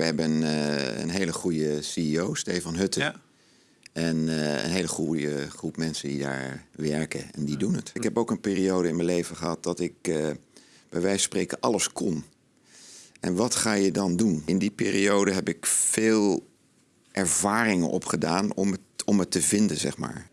We hebben eh, een hele goede CEO, Stefan Hutten. Ja. En eh, een hele goede groep mensen die daar werken en die doen het. Ik heb ook een periode in mijn leven gehad dat ik eh, bij wijze van spreken alles kon. En wat ga je dan doen? In die periode heb ik veel ervaringen opgedaan om het, om het te vinden, zeg maar.